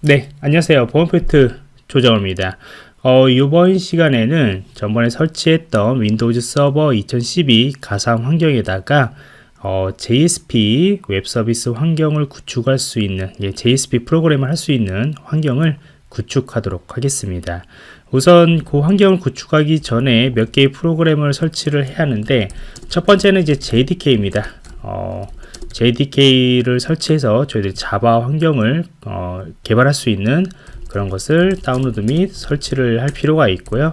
네, 안녕하세요. 보안포인트 조정호입니다. 어, 이번 시간에는 전번에 설치했던 Windows Server 2012 가상 환경에다가 어, JSP 웹 서비스 환경을 구축할 수 있는 예, JSP 프로그램을 할 수 있는 환경을 구축하도록 하겠습니다. 우선 그 환경을 구축하기 전에 몇 개의 프로그램을 설치를 해야 하는데 첫 번째는 이제 JDK입니다. 어, JDK를 설치해서 저희들이 Java 환경을 어, 개발할 수 있는 그런 것을 다운로드 및 설치를 할 필요가 있고요.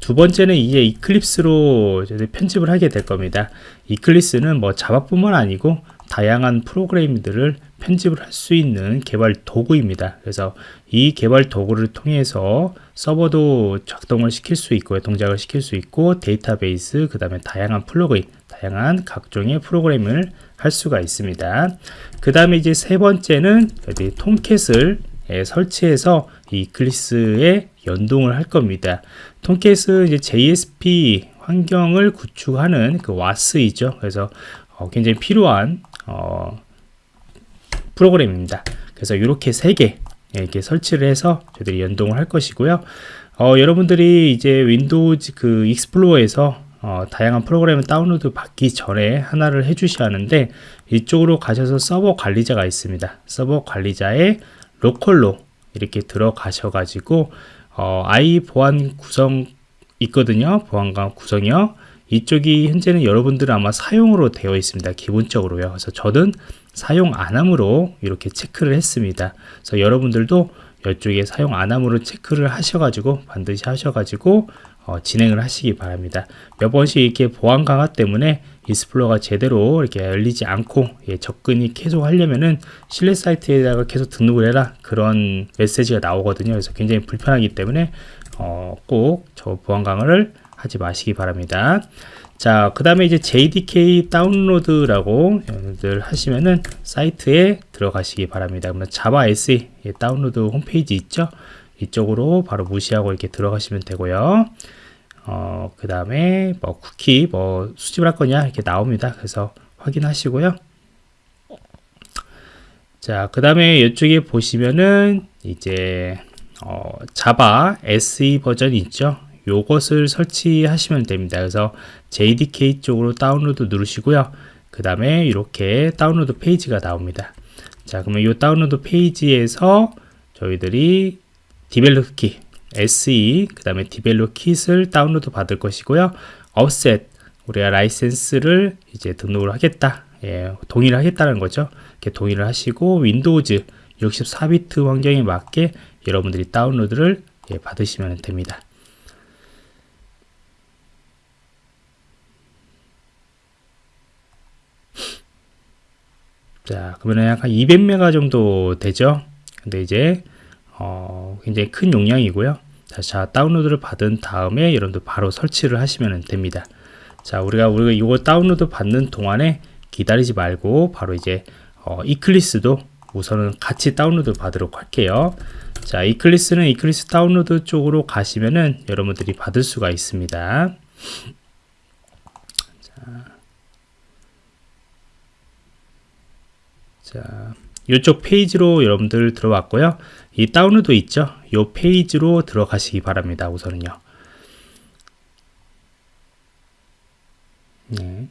두 번째는 이제 Eclipse로 편집을 하게 될 겁니다. Eclipse는 뭐 Java뿐만 아니고 다양한 프로그램들을 편집을 할 수 있는 개발 도구입니다. 그래서 이 개발 도구를 통해서 서버도 작동을 시킬 수 있고요. 동작을 시킬 수 있고 데이터베이스, 그 다음에 다양한 플러그인, 다양한 각종의 프로그램을 할 수가 있습니다. 그 다음에 이제 세 번째는 Tomcat을 예, 설치해서 Eclipse에 연동을 할 겁니다. Tomcat은 이제 JSP 환경을 구축하는 그 WAS이죠. 그래서 어, 굉장히 필요한 어, 프로그램입니다. 그래서 이렇게 세 개 이렇게 설치를 해서 저희들이 연동을 할 것이고요. 어, 여러분들이 이제 Windows 그 Explorer에서 어, 다양한 프로그램을 다운로드 받기 전에 하나를 해주셔야 하는데 이쪽으로 가셔서 서버 관리자가 있습니다. 서버 관리자에 로컬로 이렇게 들어가셔 가지고 어, i 보안 구성 있거든요. 보안관 구성이요. 이쪽이 현재는 여러분들은 아마 사용으로 되어 있습니다. 기본적으로요. 그래서 저는 사용 안함으로 이렇게 체크를 했습니다. 그래서 여러분들도 이쪽에 사용 안함으로 체크를 하셔가지고 반드시 하셔가지고 어, 진행을 하시기 바랍니다. 몇 번씩 이렇게 보안 강화 때문에 Explorer가 제대로 이렇게 열리지 않고 예, 접근이 계속 하려면은 신뢰 사이트에다가 계속 등록을 해라 그런 메시지가 나오거든요. 그래서 굉장히 불편하기 때문에 어, 꼭 저 보안 강화를 하지 마시기 바랍니다. 자, 그 다음에 이제 JDK 다운로드라고 여러분들 하시면은 사이트에 들어가시기 바랍니다. 그러면 Java SE 예, 다운로드 홈페이지 있죠? 이쪽으로 바로 무시하고 이렇게 들어가시면 되고요. 어, 그 다음에 뭐 쿠키 뭐 수집을 할 거냐 이렇게 나옵니다. 그래서 확인하시고요. 자, 그 다음에 이쪽에 보시면은 이제 어, 자바 SE 버전이 있죠. 요것을 설치하시면 됩니다. 그래서 JDK 쪽으로 다운로드 누르시고요. 그 다음에 이렇게 다운로드 페이지가 나옵니다. 자, 그러면 이 다운로드 페이지에서 저희들이 develop kit SE 그 다음에 develop kit을 다운로드 받을 것이고요 offset 우리가 라이센스를 이제 등록을 하겠다 예, 동의를 하겠다는 거죠 이렇게 동의를 하시고 Windows 64비트 환경에 맞게 여러분들이 다운로드를 예, 받으시면 됩니다 자 그러면 약간 200메가 정도 되죠 근데 이제 어, 굉장히 큰 용량이고요. 자, 자, 다운로드를 받은 다음에 여러분들 바로 설치를 하시면 됩니다. 자, 우리가 우리가 이거 다운로드 받는 동안에 기다리지 말고 바로 이제 어, Eclipse도 우선은 같이 다운로드 받도록 할게요. 자, Eclipse는 Eclipse 다운로드 쪽으로 가시면은 여러분들이 받을 수가 있습니다. 자 이쪽 페이지로 여러분들 들어왔고요. 이 다운로드 있죠? 이 페이지로 들어가시기 바랍니다. 우선은요. 네.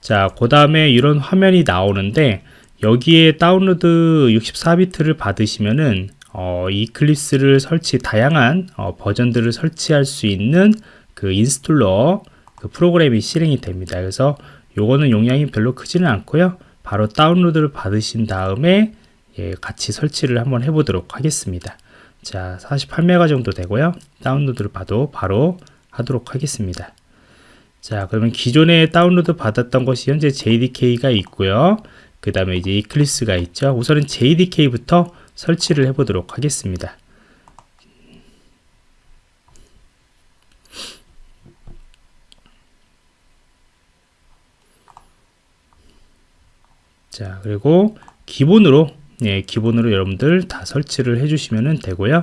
자, 그 다음에 이런 화면이 나오는데 여기에 다운로드 64비트를 받으시면은 어, Eclipse를 설치 다양한 어, 버전들을 설치할 수 있는 그 installer 그 프로그램이 실행이 됩니다. 그래서 요거는 용량이 별로 크지는 않고요. 바로 다운로드를 받으신 다음에 예, 같이 설치를 한번 해보도록 하겠습니다. 자, 48메가 정도 되고요. 다운로드를 봐도 바로 하도록 하겠습니다. 자, 그러면 기존에 다운로드 받았던 것이 현재 JDK가 있고요. 그 다음에 이제 이클리스가 있죠. 우선은 JDK부터 설치를 해보도록 하겠습니다. 자, 그리고 기본으로 예, 기본으로 여러분들 다 설치를 해주시면 되고요.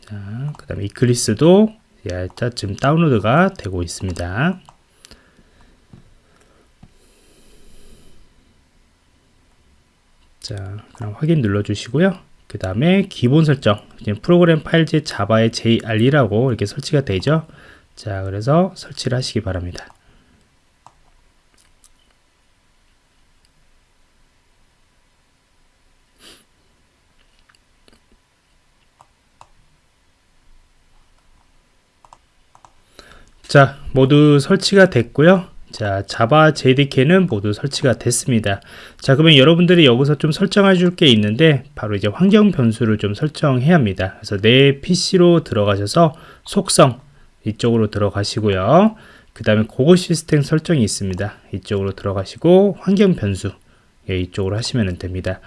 자, 그 다음에 이클리스도 예, 지금 다운로드가 되고 있습니다. 자, 그럼 확인 눌러 주시고요. 그 다음에 기본 설정, 프로그램 파일제 자바의 JRE라고 이렇게 설치가 되죠. 자, 그래서 설치를 하시기 바랍니다. 자, 모두 설치가 됐고요. 자, 자바 JDK는 모두 설치가 됐습니다. 자, 그러면 여러분들이 여기서 좀 설정해 줄 게 있는데 바로 이제 환경 변수를 좀 설정해야 합니다. 그래서 내 PC로 들어가셔서 속성 이쪽으로 들어가시고요. 그 다음에 고고 시스템 설정이 있습니다. 이쪽으로 들어가시고 환경 변수 예, 이쪽으로 하시면 됩니다.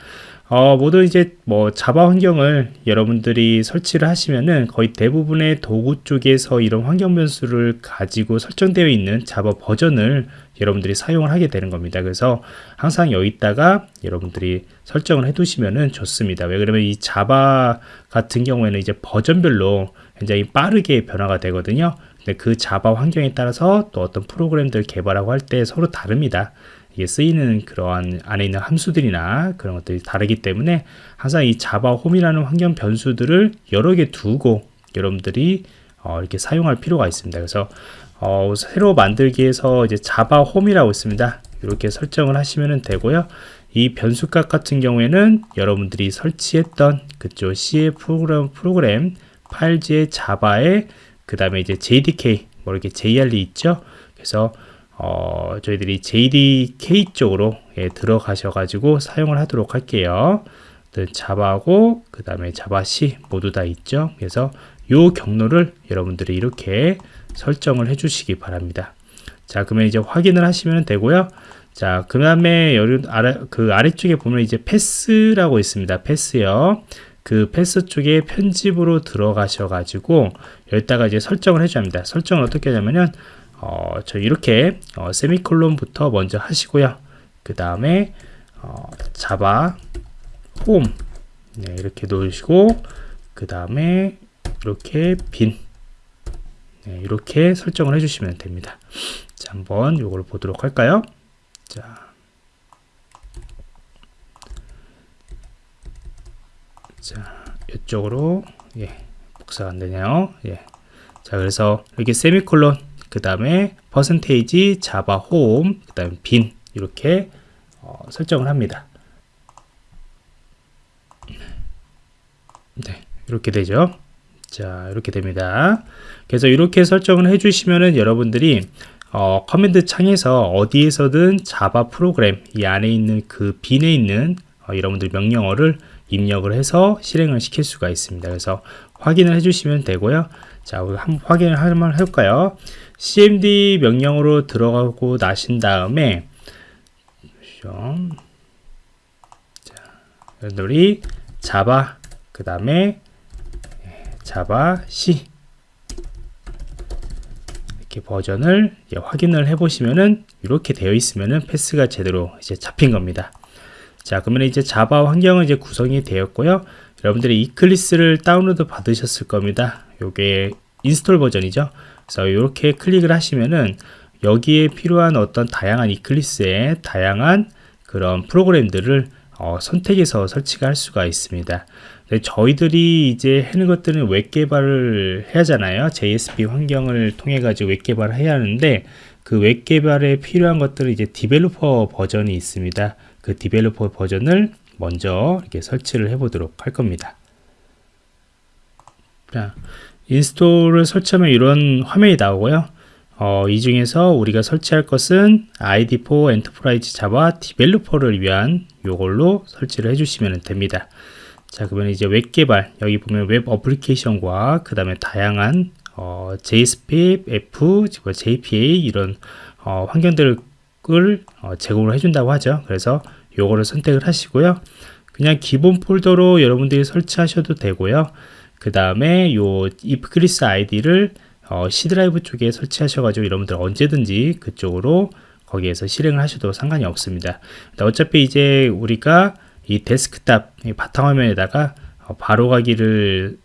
어, 모두 이제 뭐 자바 환경을 여러분들이 설치를 하시면은 거의 대부분의 도구 쪽에서 이런 환경 변수를 가지고 설정되어 있는 자바 버전을 여러분들이 사용을 하게 되는 겁니다. 그래서 항상 여기다가 여러분들이 설정을 해 두시면은 좋습니다. 왜 그러면 이 자바 같은 경우에는 이제 버전별로 굉장히 빠르게 변화가 되거든요. 근데 그 자바 환경에 따라서 또 어떤 프로그램들 개발하고 할 때 서로 다릅니다. 이게 쓰이는 그러한 안에 있는 함수들이나 그런 것들이 다르기 때문에 항상 이 자바 홈이라는 환경 변수들을 여러 개 두고 여러분들이 어, 이렇게 사용할 필요가 있습니다. 그래서 어, 새로 만들기에서 이제 자바 홈이라고 있습니다. 이렇게 설정을 하시면 되고요. 이 변수값 같은 경우에는 여러분들이 설치했던 그쪽 C의 프로그램, 프로그램 파일지의 자바에 그 다음에 이제 JDK 뭐 이렇게 JRE 있죠. 그래서 어, 저희들이 JDK 쪽으로 예, 들어가셔 가지고 사용을 하도록 할게요. 자바고 그 다음에 자바 C 모두 다 있죠? 그래서 요 경로를 여러분들이 이렇게 설정을 해 주시기 바랍니다. 자 그러면 이제 확인을 하시면 되고요. 자 그 다음에 아래, 그 아래쪽에 보면 이제 패스라고 있습니다. 패스요. 그 패스 쪽에 편집으로 들어가셔 가지고 여기다가 이제 설정을 해줘야 합니다. 설정을 어떻게 하냐면은 어, 저 이렇게 어, 세미콜론부터 먼저 하시고요. 그 다음에 어, 자바 홈 네, 이렇게 놓으시고 그 다음에 이렇게 빈 네, 이렇게 설정을 해주시면 됩니다. 자, 한번 이걸 보도록 할까요? 자, 자 이쪽으로 예, 복사가 안 되네요. 예. 자, 그래서 이렇게 세미콜론 그 다음에 퍼센테이지 자바 홈, 그 다음에 빈 이렇게 어, 설정을 합니다. 네, 이렇게 되죠. 자, 이렇게 됩니다. 그래서 이렇게 설정을 해주시면은 여러분들이 어, command 창에서 어디에서든 Java 프로그램 이 안에 있는 그 bin에 있는 어, 여러분들 명령어를 입력을 해서 실행을 시킬 수가 있습니다. 그래서 확인을 해주시면 되고요. 자, 우리 한번 확인을 한번 해볼까요? cmd 명령으로 들어가고 나신 다음에 자, 여러분들이 java 그 다음에 javac 이렇게 버전을 확인을 해 보시면은 이렇게 되어 있으면은 path가 제대로 이제 잡힌 겁니다. 자 그러면 이제 Java 환경은 이제 구성이 되었고요. 여러분들이 Eclipse를 다운로드 받으셨을 겁니다. 요게 install 버전이죠. 그래서 이렇게 클릭을 하시면은 여기에 필요한 어떤 다양한 Eclipse의 다양한 그런 프로그램들을 어, 선택해서 설치가 할 수가 있습니다. 저희들이 이제 하는 것들은 웹 개발을 해야 하잖아요. JSP 환경을 통해 가지고 웹 개발을 해야 하는데 그 웹 개발에 필요한 것들은 이제 developer 버전이 있습니다. 그 developer 버전을 먼저 이렇게 설치를 해 보도록 할 겁니다. 자, install을 설치하면 이런 화면이 나오고요. 어, 이 중에서 우리가 설치할 것은 ID4 엔터프라이즈 자바 디벨로퍼를 위한 요걸로 설치를 해주시면 됩니다. 자, 그러면 이제 웹 개발, 여기 보면 웹 application과 그 다음에 다양한 어, JSP, JSF, JPA 이런 어, 환경들을 어, 제공을 해준다고 하죠. 그래서 요거를 선택을 하시고요. 그냥 기본 폴더로 여러분들이 설치하셔도 되고요. 그 다음에 요 Eclipse IDE를 어, C 드라이브 쪽에 설치하셔가지고 여러분들 언제든지 그쪽으로 거기에서 실행을 하셔도 상관이 없습니다. 어차피 이제 우리가 이 데스크탑 이 바탕화면에다가 어, 바로 가기를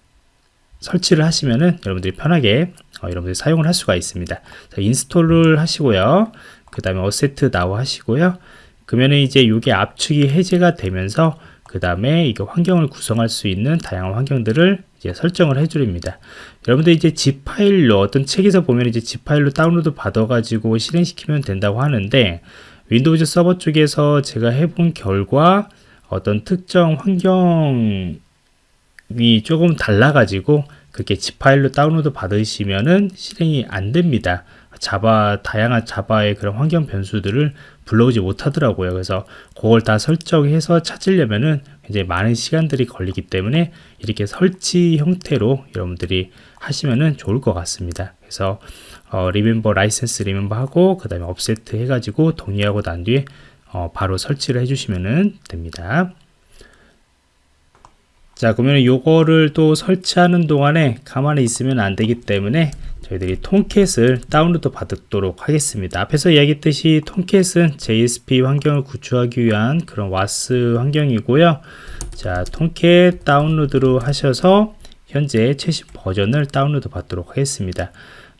설치를 하시면은 여러분들이 편하게 어, 여러분들이 사용을 할 수가 있습니다. 자, install을 하시고요. 그 다음에 Accept Now 하시고요. 그러면 이제 이게 압축이 해제가 되면서 그 다음에 이거 환경을 구성할 수 있는 다양한 환경들을 이제 설정을 해줍니다. 여러분들 이제 zip 파일로 어떤 책에서 보면 이제 zip 파일로 다운로드 받아가지고 실행시키면 된다고 하는데 Windows 서버 쪽에서 제가 해본 결과 어떤 특정 환경이 조금 달라가지고 그렇게 zip 파일로 다운로드 받으시면은 실행이 안 됩니다. Java 다양한 Java의 그런 환경 변수들을 불러오지 못하더라고요. 그래서 그걸 다 설정해서 찾으려면은 굉장히 많은 시간들이 걸리기 때문에 이렇게 설치 형태로 여러분들이 하시면은 좋을 것 같습니다. 그래서 어, remember license remember 하고 그 다음에 accept 해가지고 동의하고 난 뒤에 어, 바로 설치를 해주시면 됩니다. 자 그러면 요거를 또 설치하는 동안에 가만히 있으면 안 되기 때문에 저희들이 Tomcat을 다운로드 받도록 하겠습니다. 앞에서 이야기했듯이 Tomcat은 JSP 환경을 구축하기 위한 그런 WAS 환경이고요. 자 Tomcat 다운로드로 하셔서 현재 최신 버전을 다운로드 받도록 하겠습니다.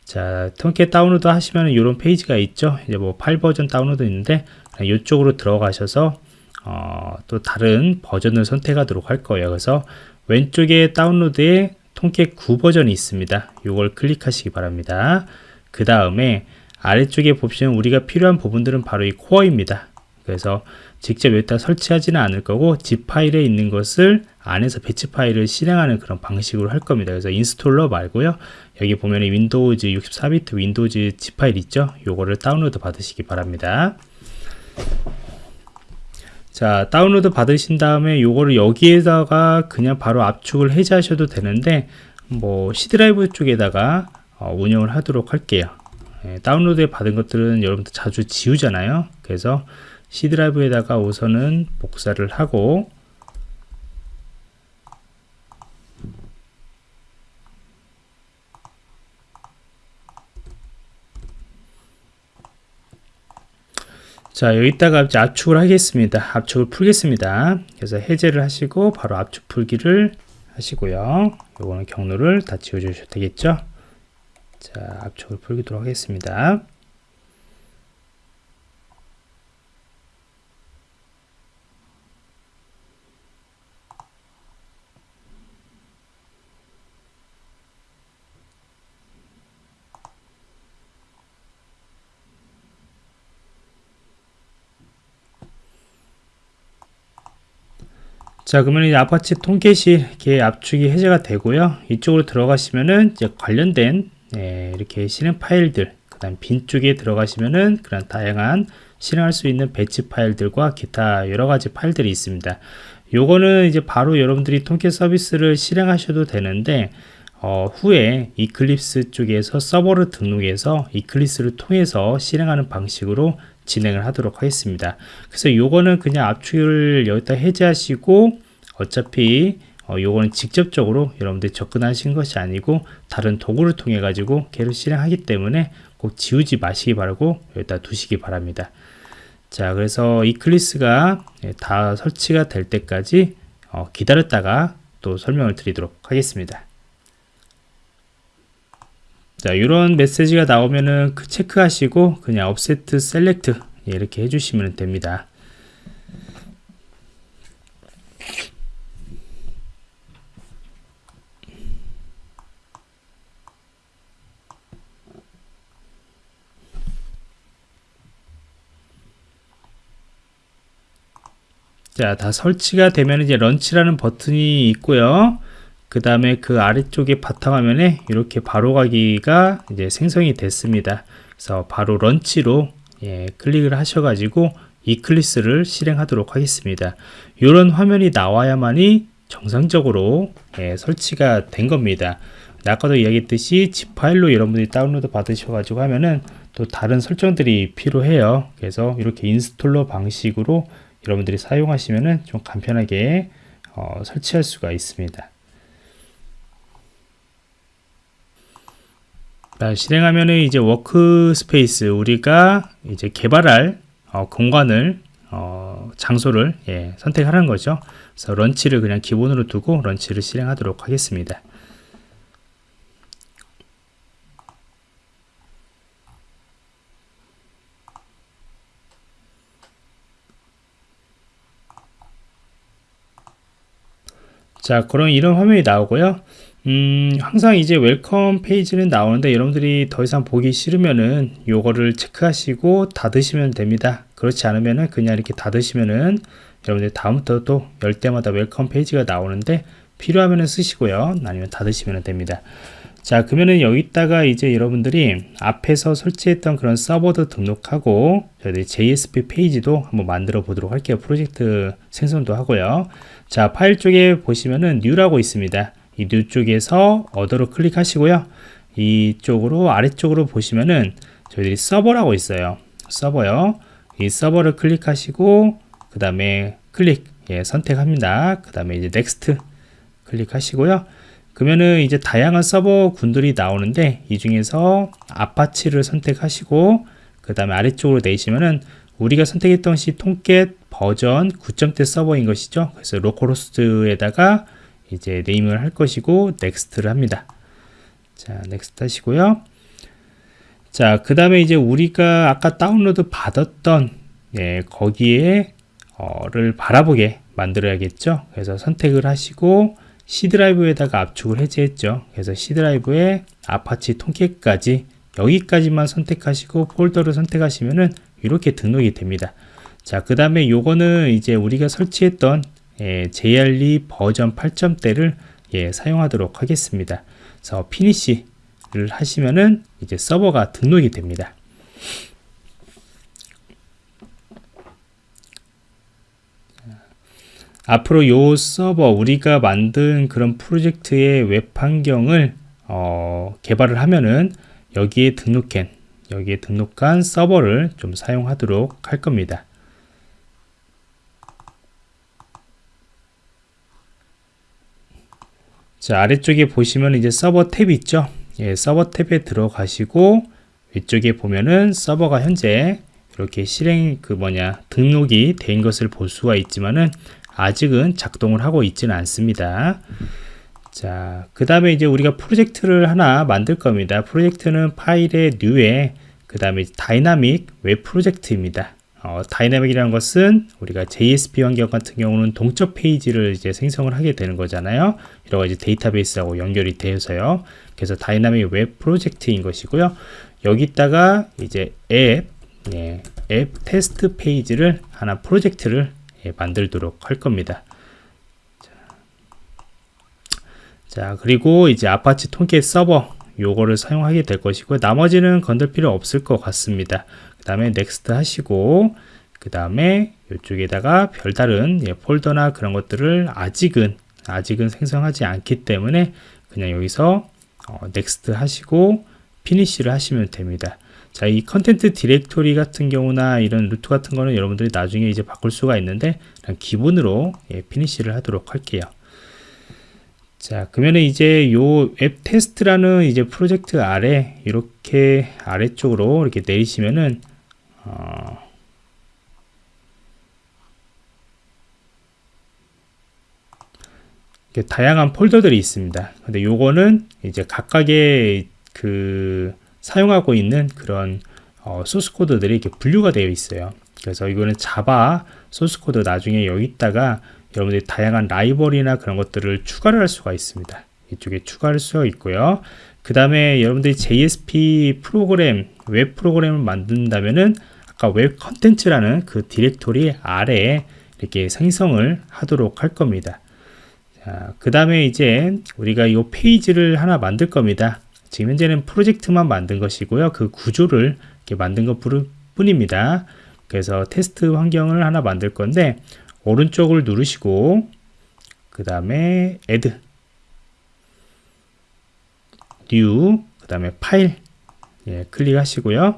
자 Tomcat 다운로드 하시면 이런 페이지가 있죠. 이제 뭐 파일 버전 다운로드 있는데 이쪽으로 들어가셔서 어, 또 다른 버전을 선택하도록 할 거예요. 그래서 왼쪽에 다운로드에 Tomcat 9 버전이 있습니다. 이걸 클릭하시기 바랍니다. 그 다음에 아래쪽에 보시면 우리가 필요한 부분들은 바로 이 core입니다. 그래서 직접 여기다 설치하지는 않을 거고 zip 파일에 있는 것을 안에서 batch 파일을 실행하는 그런 방식으로 할 겁니다. 그래서 installer 말고요. 여기 보면 Windows 64비트 Windows zip 파일 있죠? 요거를 다운로드 받으시기 바랍니다. 자 다운로드 받으신 다음에 요거를 여기에다가 그냥 바로 압축을 해제하셔도 되는데 뭐 C 드라이브 쪽에다가 어, 운영을 하도록 할게요. 예, 다운로드 받은 것들은 여러분들 자주 지우잖아요. 그래서 C 드라이브에다가 우선은 복사를 하고 자 여기다가 이제 압축을 하겠습니다. 압축을 풀겠습니다. 그래서 해제를 하시고 바로 압축 풀기를 하시고요. 요거는 경로를 다 지워 주셔도 되겠죠? 자 압축을 풀기도록 하겠습니다 자 그러면 이제 Apache Tomcat이 이렇게 압축이 해제가 되고요. 이쪽으로 들어가시면은 이제 관련된 예, 이렇게 실행 파일들 그 다음 bin 쪽에 들어가시면은 그런 다양한 실행할 수 있는 batch 파일들과 기타 여러가지 파일들이 있습니다. 요거는 이제 바로 여러분들이 Tomcat 서비스를 실행하셔도 되는데 어, 후에 Eclipse 쪽에서 서버를 등록해서 Eclipse를 통해서 실행하는 방식으로 진행을 하도록 하겠습니다. 그래서 요거는 그냥 압축을 여기다 해제하시고 어차피 어, 요거는 직접적으로 여러분들이 접근하신 것이 아니고 다른 도구를 통해 가지고 계속 실행하기 때문에 꼭 지우지 마시기 바라고 여기다 두시기 바랍니다. 자 그래서 이클리스가 예, 다 설치가 될 때까지 어, 기다렸다가 또 설명을 드리도록 하겠습니다. 자 이런 메시지가 나오면은 그 체크하시고 그냥 accept select 이렇게 해주시면 됩니다 자, 다 설치가 되면 이제 launch라는 버튼이 있고요. 그 다음에 그 아래쪽에 바탕화면에 이렇게 바로 가기가 이제 생성이 됐습니다. 그래서 바로 launch로 예, 클릭을 하셔가지고 Eclipse를 실행하도록 하겠습니다. 이런 화면이 나와야만이 정상적으로 예, 설치가 된 겁니다. 아까도 이야기했듯이 zip 파일로 여러분들이 다운로드 받으셔가지고 하면은 또 다른 설정들이 필요해요. 그래서 이렇게 installer 방식으로 여러분들이 사용하시면은 좀 간편하게 어, 설치할 수가 있습니다. 자, 실행하면은 이제 workspace 우리가 이제 개발할 어, 공간을 어, 장소를 예, 선택하는 거죠. 그래서 launch를 그냥 기본으로 두고 launch를 실행하도록 하겠습니다. 자 그럼 이런 화면이 나오고요 음, 항상 이제 welcome 페이지는 나오는데 여러분들이 더 이상 보기 싫으면은 요거를 체크하시고 닫으시면 됩니다. 그렇지 않으면은 그냥 이렇게 닫으시면은 여러분들 다음부터 또 열 때마다 welcome 페이지가 나오는데 필요하면은 쓰시고요. 아니면 닫으시면 됩니다. 자, 그러면은 여기다가 이제 여러분들이 앞에서 설치했던 그런 서버도 등록하고 저희들이 JSP 페이지도 한번 만들어 보도록 할게요. 프로젝트 생성도 하고요. 자, 파일 쪽에 보시면은 new라고 있습니다. 이 new 쪽에서 other로 클릭하시고요. 이쪽으로 아래쪽으로 보시면은 저희들이 서버라고 있어요. 서버요. 이 서버를 클릭하시고 그 다음에 클릭 예, 선택합니다. 그 다음에 이제 next 클릭하시고요. 그러면은 이제 다양한 서버 군들이 나오는데 이 중에서 Apache를 선택하시고 그 다음에 아래쪽으로 내시면은 우리가 선택했던 시 Tomcat 버전 9점대 서버인 것이죠. 그래서 localhost에다가 이제 name을 할 것이고 next를 합니다. 자, next 하시고요. 자, 그 다음에 이제 우리가 아까 다운로드 받았던 예, 거기에 어를 바라보게 만들어야겠죠. 그래서 선택을 하시고 C 드라이브에다가 압축을 해제했죠. 그래서 C 드라이브에 Apache Tomcat까지 여기까지만 선택하시고 폴더를 선택하시면은 이렇게 등록이 됩니다. 자, 그 다음에 요거는 이제 우리가 설치했던 예, JRE 버전 8점대를 예, 사용하도록 하겠습니다. 그래서 finish를 하시면은 이제 서버가 등록이 됩니다. 앞으로 요 서버 우리가 만든 그런 프로젝트의 웹 환경을 어, 개발을 하면은 여기에 등록한 여기에 등록한 서버를 좀 사용하도록 할 겁니다. 자 아래쪽에 보시면 이제 서버 탭이 있죠? 예, 서버 탭에 들어가시고 위쪽에 보면은 서버가 현재 이렇게 실행 그 뭐냐 등록이 된 것을 볼 수가 있지만은 아직은 작동을 하고 있지는 않습니다. 자 그 다음에 이제 우리가 프로젝트를 하나 만들 겁니다. 프로젝트는 파일의 new에 그 다음에 다이나믹 웹 프로젝트입니다 어, dynamic이라는 것은 우리가 JSP 환경 같은 경우는 동적 페이지를 이제 생성을 하게 되는 거잖아요. 여러 가지 데이터베이스하고 연결이 되어서요. 그래서 다이나믹 웹 프로젝트인 것이고요. 여기다가 이제 앱, 예, 앱 테스트 페이지를 하나 프로젝트를 예, 만들도록 할 겁니다. 자, 그리고 이제 Apache Tomcat 서버 요거를 사용하게 될 것이고 나머지는 건들 필요 없을 것 같습니다. 그 다음에 next 하시고 그 다음에 이쪽에다가 별다른 예, 폴더나 그런 것들을 아직은 아직은 생성하지 않기 때문에 그냥 여기서 어, next 하시고 finish를 하시면 됩니다. 자, 이 content 디렉토리 같은 경우나 이런 루트 같은 거는 여러분들이 나중에 이제 바꿀 수가 있는데 기본으로 예, 피니쉬를 하도록 할게요. 자, 그러면 이제 요앱 테스트라는 이제 프로젝트 아래 이렇게 아래쪽으로 이렇게 내리시면은 어, 다양한 폴더들이 있습니다. 근데 요거는 이제 각각의 그 사용하고 있는 그런 어, 소스 코드들이 이렇게 분류가 되어 있어요. 그래서 이거는 Java 소스 코드 나중에 여기다가 여러분들이 다양한 library나 그런 것들을 추가를 할 수가 있습니다. 이쪽에 추가할 수 있고요. 그 다음에 여러분들이 JSP 프로그램, 웹 프로그램을 만든다면은 아까 웹 컨텐츠라는 그 디렉토리 아래에 이렇게 생성을 하도록 할 겁니다. 그 다음에 이제 우리가 이 페이지를 하나 만들 겁니다. 지금 현재는 프로젝트만 만든 것이고요. 그 구조를 이렇게 만든 것 뿐입니다. 그래서 테스트 환경을 하나 만들 건데 오른쪽을 누르시고 그 다음에 add new 그 다음에 파일 예, 클릭하시고요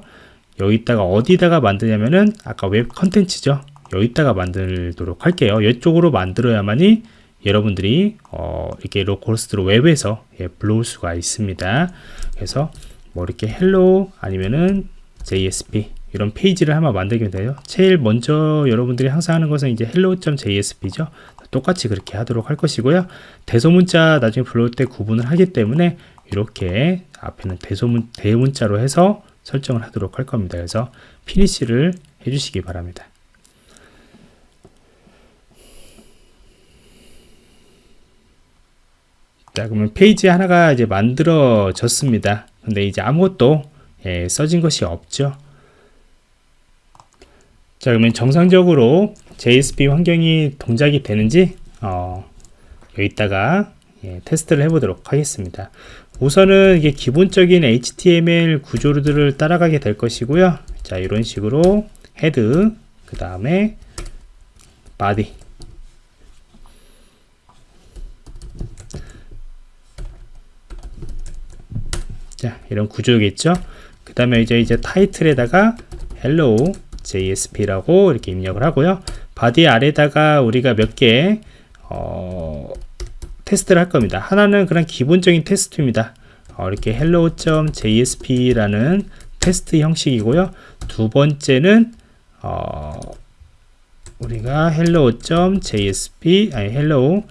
여기다가 어디다가 만드냐면은 아까 웹 컨텐츠죠. 여기다가 만들도록 할게요. 이쪽으로 만들어야만이 여러분들이 어, 이렇게 localhost로 웹에서 예, 불러올 수가 있습니다. 그래서 뭐 이렇게 hello 아니면은 JSP 이런 페이지를 한번 만들게 돼요. 제일 먼저 여러분들이 항상 하는 것은 이제 hello.jsp죠. 똑같이 그렇게 하도록 할 것이고요. 대소문자 나중에 불러올 때 구분을 하기 때문에 이렇게 앞에는 대소문 대문자로 해서 설정을 하도록 할 겁니다. 그래서 finish를 해주시기 바랍니다. 자 그러면 페이지 하나가 이제 만들어졌습니다. 근데 이제 아무것도 예, 써진 것이 없죠. 자 그러면 정상적으로 JSP 환경이 동작이 되는지 어, 여기다가 예, 테스트를 해보도록 하겠습니다. 우선은 이게 기본적인 HTML 구조들을 따라가게 될 것이고요. 자 이런 식으로 head 그 다음에 body. 자 이런 구조겠죠? 그 다음에 이제 이제 타이틀에다가 hello JSP라고 이렇게 입력을 하고요. body 아래다가 우리가 몇 개 어, 테스트를 할 겁니다. 하나는 그냥 기본적인 테스트입니다. 어, 이렇게 hello.jsp라는 텍스트 형식이고요. 두 번째는 어, 우리가 hello.jsp 아니 hello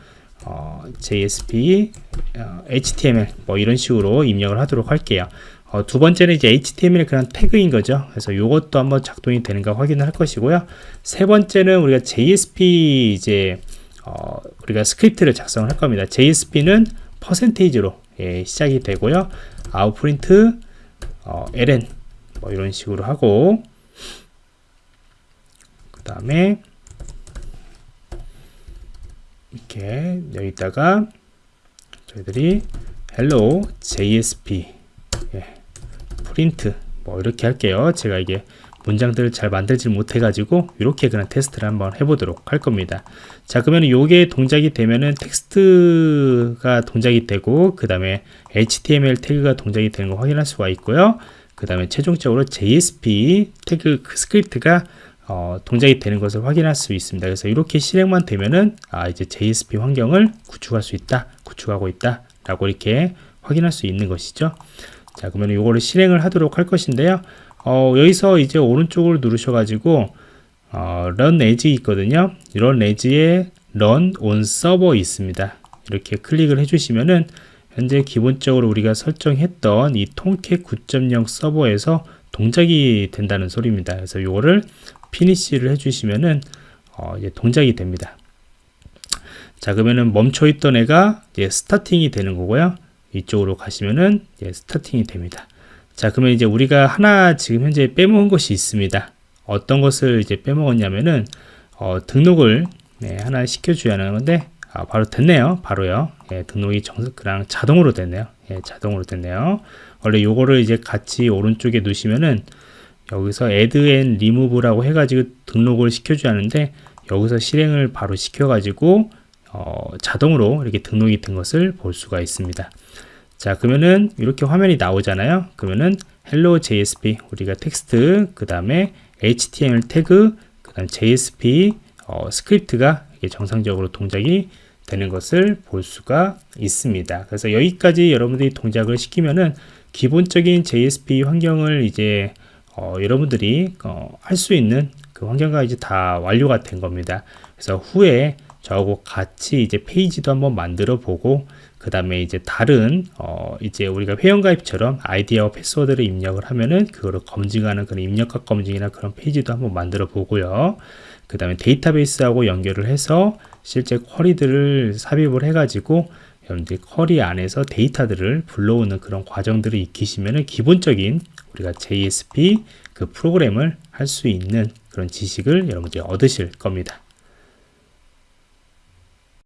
어, JSP 어, HTML 뭐 이런 식으로 입력을 하도록 할게요. 어, 두 번째는 이제 HTML 그냥 태그인 거죠. 그래서 이것도 한번 작동이 되는가 확인을 할 것이고요. 세 번째는 우리가 JSP 이제 어, 우리가 스크립트를 작성을 할 겁니다. JSP는 percentage로 예, 시작이 되고요. out.print 어, ln 뭐 이런 식으로 하고 그 다음에 이렇게 여기다가 저희들이 hello JSP 예, 프린트 뭐 이렇게 할게요. 제가 이게 문장들을 잘 만들지 못해 가지고 이렇게 그냥 테스트를 한번 해보도록 할 겁니다 자 그러면 요게 동작이 되면은 텍스트가 동작이 되고 그 다음에 HTML 태그가 동작이 되는 거 확인할 수가 있고요 그 다음에 최종적으로 JSP 태그 그 스크립트가 어, 동작이 되는 것을 확인할 수 있습니다. 그래서 이렇게 실행만 되면은 아 이제 JSP 환경을 구축할 수 있다, 구축하고 있다 라고 이렇게 확인할 수 있는 것이죠. 자 그러면 이거를 실행을 하도록 할 것인데요. 어, 여기서 이제 오른쪽을 누르셔가지고 어, run as 있거든요. run as에 run on server 있습니다. 이렇게 클릭을 해주시면은 현재 기본적으로 우리가 설정했던 이 통캣 9.0 서버에서 동작이 된다는 소리입니다. 그래서 이거를 피니시를 해주시면은 어, 이제 동작이 됩니다. 자 그러면은 멈춰 있던 애가 이제 스타팅이 되는 거고요. 이쪽으로 가시면은 이제 스타팅이 됩니다. 자 그러면 이제 우리가 하나 지금 현재 빼먹은 것이 있습니다. 어떤 것을 이제 빼먹었냐면은 어, 등록을 네, 하나 시켜줘야 하는 건데 아, 바로 됐네요. 바로요. 예, 등록이 정 그냥 자동으로 됐네요. 예, 자동으로 됐네요. 원래 요거를 이제 같이 오른쪽에 두시면은 여기서 add and remove라고 해가지고 등록을 시켜줘야 하는데 여기서 실행을 바로 시켜가지고 어, 자동으로 이렇게 등록이 된 것을 볼 수가 있습니다. 자 그러면은 이렇게 화면이 나오잖아요. 그러면은 hello JSP 우리가 텍스트 그 다음에 HTML 태그 그 다음 JSP 어, 스크립트가 정상적으로 동작이 되는 것을 볼 수가 있습니다. 그래서 여기까지 여러분들이 동작을 시키면은 기본적인 JSP 환경을 이제 어, 여러분들이 어, 할 수 있는 그 환경과 이제 다 완료가 된 겁니다. 그래서 후에 저하고 같이 이제 페이지도 한번 만들어 보고 그 다음에 이제 다른 어 이제 우리가 회원가입처럼 아이디와 패스워드를 입력을 하면은 그거를 검증하는 그런 입력과 검증이나 그런 페이지도 한번 만들어 보고요. 그 다음에 데이터베이스하고 연결을 해서 실제 쿼리들을 삽입을 해 가지고 여러분들이 쿼리 안에서 데이터들을 불러오는 그런 과정들을 익히시면 기본적인 우리가 JSP 그 프로그램을 할 수 있는 그런 지식을 여러분들이 얻으실 겁니다.